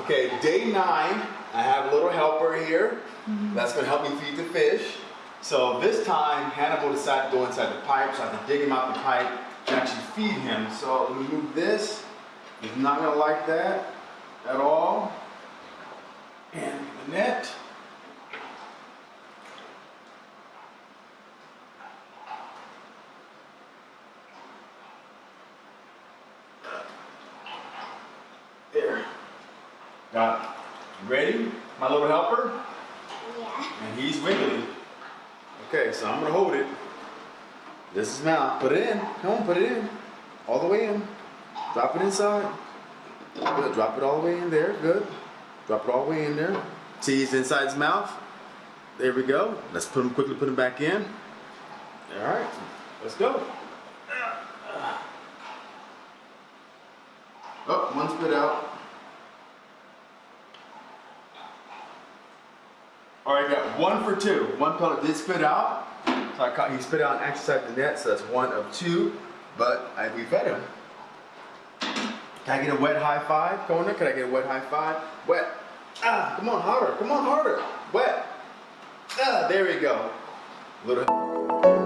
Okay, day nine, I have a little helper here mm-hmm. that's gonna help me feed the fish. So this time, Hannibal decided to go inside the pipe, so I have to dig him out the pipe to actually feed him. So let me move this. He's not gonna like that at all. Got it. Ready, my little helper? Yeah. And he's wiggly. Okay, so I'm gonna hold it. This is mouth. Put it in. Come on, put it in. All the way in. Drop it inside. Good. Drop it all the way in there. Good. Drop it all the way in there. He's inside his mouth. There we go. Let's put him quickly. Put him back in. All right. Let's go. Oh, one spit out. All right, got one for two. One pellet did spit out. So I caught, he spit out and inside the net, so that's one of two. But I, we fed him. Can I get a wet high five, Kona? Can I get a wet high five? Wet. Ah, come on, harder. Come on, harder. Wet. Ah, there we go. Little.